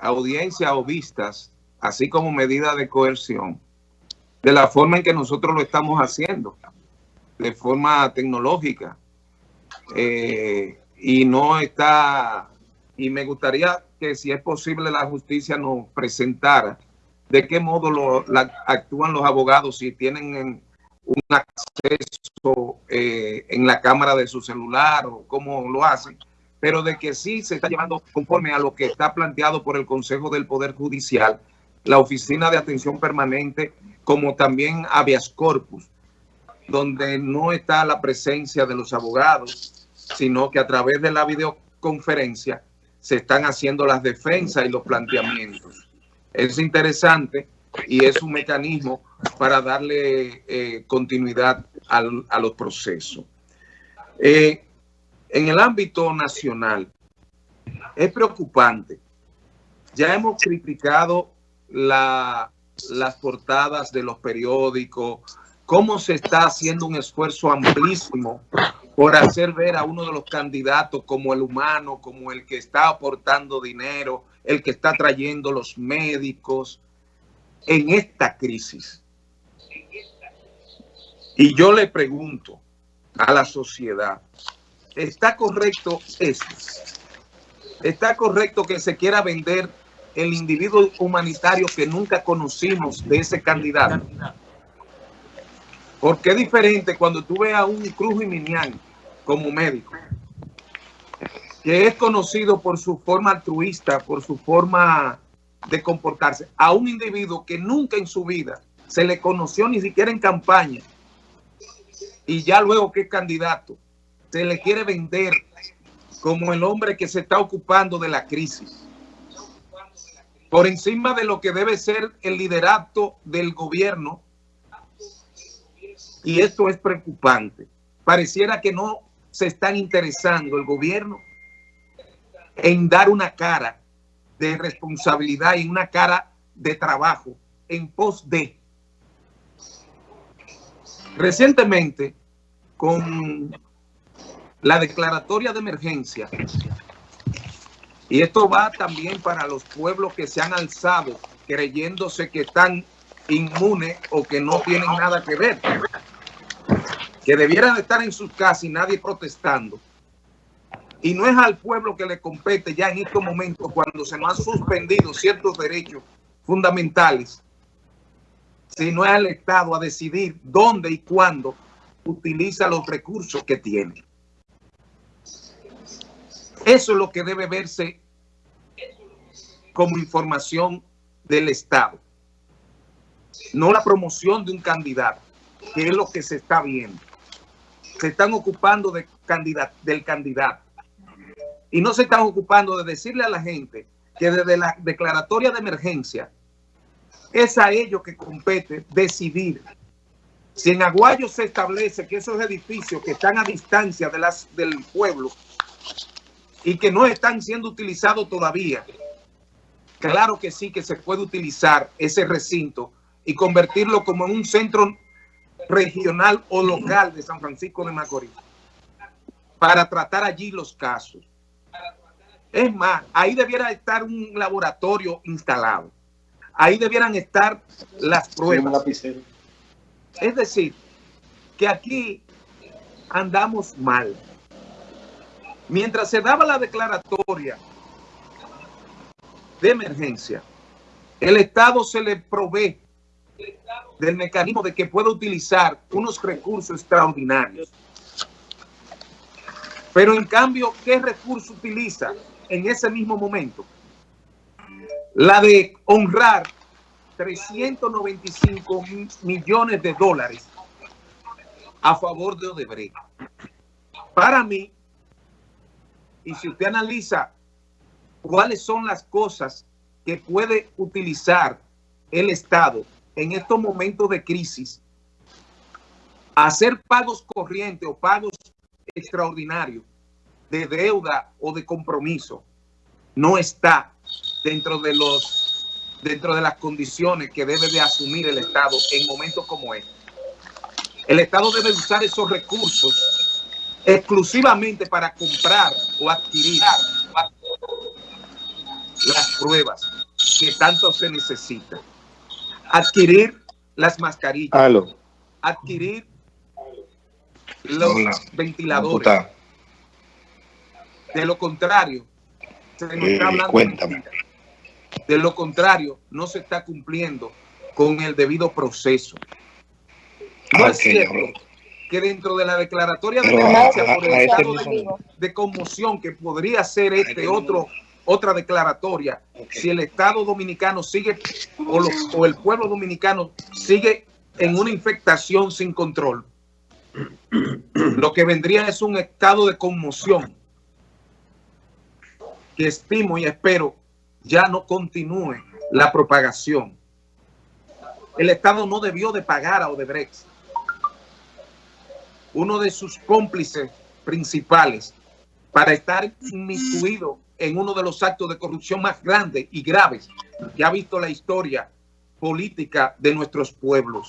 audiencia o vistas, así como medida de coerción, de la forma en que nosotros lo estamos haciendo, de forma tecnológica. Eh, y no está, y me gustaría que si es posible la justicia nos presentara de qué modo lo, actúan los abogados si tienen un acceso eh, en la cámara de su celular o cómo lo hacen, pero de que sí se está llevando conforme a lo que está planteado por el Consejo del Poder Judicial, la Oficina de Atención Permanente, como también habeas corpus, donde no está la presencia de los abogados, sino que a través de la videoconferencia se están haciendo las defensas y los planteamientos. Es interesante y es un mecanismo para darle eh, continuidad a los procesos. Eh, en el ámbito nacional, es preocupante. Ya hemos criticado las portadas de los periódicos, cómo se está haciendo un esfuerzo amplísimo por hacer ver a uno de los candidatos como el humano, como el que está aportando dinero, el que está trayendo los médicos en esta crisis. Y yo le pregunto a la sociedad, ¿está correcto eso? ¿Está correcto que se quiera vender el individuo humanitario que nunca conocimos de ese candidato? Porque es diferente cuando tú ves a un Cruz y Minian como médico, que es conocido por su forma altruista, por su forma de comportarse, a un individuo que nunca en su vida se le conoció ni siquiera en campaña y ya luego que es candidato, se le quiere vender como el hombre que se está ocupando de la crisis. Por encima de lo que debe ser el liderato del gobierno. Y esto es preocupante. Pareciera que no se están interesando el gobierno en dar una cara de responsabilidad y una cara de trabajo en pos de. Recientemente, con la declaratoria de emergencia, y esto va también para los pueblos que se han alzado creyéndose que están inmunes o que no tienen nada que ver, que debieran estar en sus casas y nadie protestando y no es al pueblo que le compete ya en estos momentos cuando se nos han suspendido ciertos derechos fundamentales, sino es al Estado a decidir dónde y cuándo utiliza los recursos que tiene. Eso es lo que debe verse como información del Estado. No la promoción de un candidato, que es lo que se está viendo. Se están ocupando de del candidato y no se están ocupando de decirle a la gente que desde la declaratoria de emergencia es a ellos que compete decidir. Si en Aguayo se establece que esos edificios que están a distancia del pueblo y que no están siendo utilizados todavía, claro que sí que se puede utilizar ese recinto y convertirlo como en un centro regional o local de San Francisco de Macorís para tratar allí los casos. Es más, ahí debiera estar un laboratorio instalado. Ahí debieran estar las pruebas. Es decir, que aquí andamos mal. Mientras se daba la declaratoria de emergencia, el Estado se le provee del mecanismo de que pueda utilizar unos recursos extraordinarios. Pero en cambio, ¿qué recurso utiliza? en ese mismo momento. La de honrar 395 millones de dólares a favor de Odebrecht. Para mí, y si usted analiza cuáles son las cosas que puede utilizar el Estado en estos momentos de crisis, hacer pagos corrientes o pagos extraordinarios de deuda o de compromiso no está dentro de los dentro de las condiciones que debe de asumir el Estado en momentos como este. El Estado debe usar esos recursos exclusivamente para comprar o adquirir las pruebas que tanto se necesita. Adquirir las mascarillas. Adquirir los ventiladores. De lo contrario, se nos está eh, hablando de lo contrario, no se está cumpliendo con el debido proceso. No es cierto que dentro de la declaratoria de emergencia por el estado de, conmoción que podría ser este otro otra declaratoria, si el Estado dominicano sigue o, o el pueblo dominicano sigue en una infectación sin control, lo que vendría es un estado de conmoción que estimo y espero ya no continúe la propagación. El Estado no debió de pagar a Odebrecht. Uno de sus cómplices principales para estar inmiscuido en uno de los actos de corrupción más grandes y graves que ha visto la historia política de nuestros pueblos.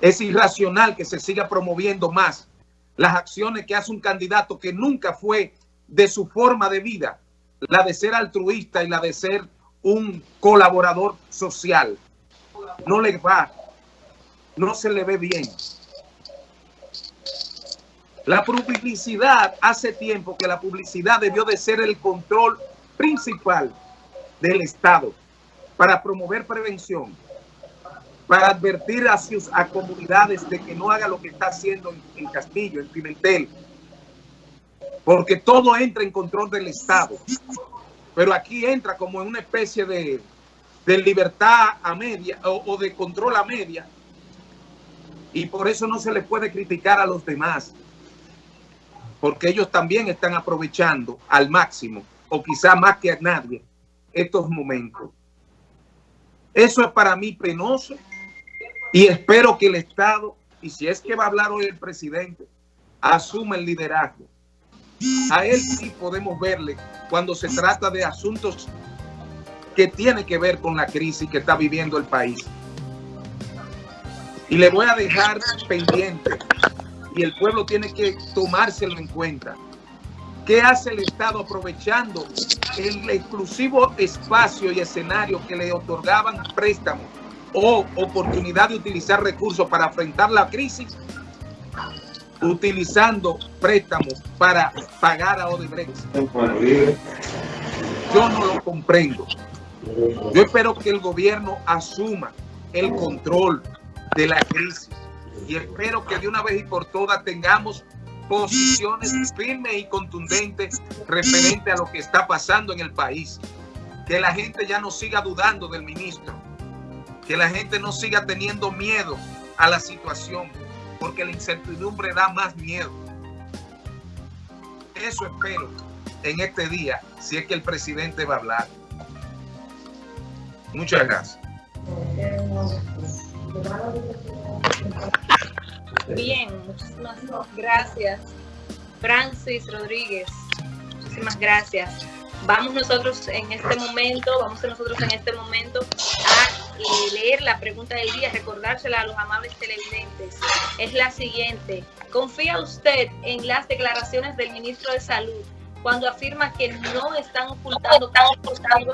Es irracional que se siga promoviendo más las acciones que hace un candidato que nunca fue de su forma de vida la de ser altruista y la de ser un colaborador social. No le va, no se le ve bien. La publicidad, hace tiempo que la publicidad debió de ser el control principal del Estado para promover prevención, para advertir a sus a comunidades de que no haga lo que está haciendo en, Castillo, en Pimentel, porque todo entra en control del Estado. Pero aquí entra como en una especie de, libertad a media o, de control a media. Y por eso no se le puede criticar a los demás. Porque ellos también están aprovechando al máximo, o quizá más que a nadie, estos momentos. Eso es para mí penoso y espero que el Estado, y si es que va a hablar hoy el presidente, asuma el liderazgo a él sí podemos verle cuando se trata de asuntos que tienen que ver con la crisis que está viviendo el país. Y le voy a dejar pendiente y el pueblo tiene que tomárselo en cuenta. ¿Qué hace el Estado aprovechando el exclusivo espacio y escenario que le otorgaban préstamos o oportunidad de utilizar recursos para afrontar la crisis? utilizando préstamos para pagar a Odebrecht. Yo no lo comprendo. Yo espero que el gobierno asuma el control de la crisis y espero que de una vez y por todas tengamos posiciones firmes y contundentes referente a lo que está pasando en el país. Que la gente ya no siga dudando del ministro. Que la gente no siga teniendo miedo a la situación porque la incertidumbre da más miedo. Eso espero en este día, si es que el presidente va a hablar. Muchas gracias. Bien, muchísimas gracias. Francis Rodríguez, muchísimas gracias. Vamos nosotros en este momento, vamos nosotros en este momento a leer la pregunta del día, recordársela a los amables televidentes, es la siguiente. ¿Confía usted en las declaraciones del ministro de Salud cuando afirma que no están ocultando tan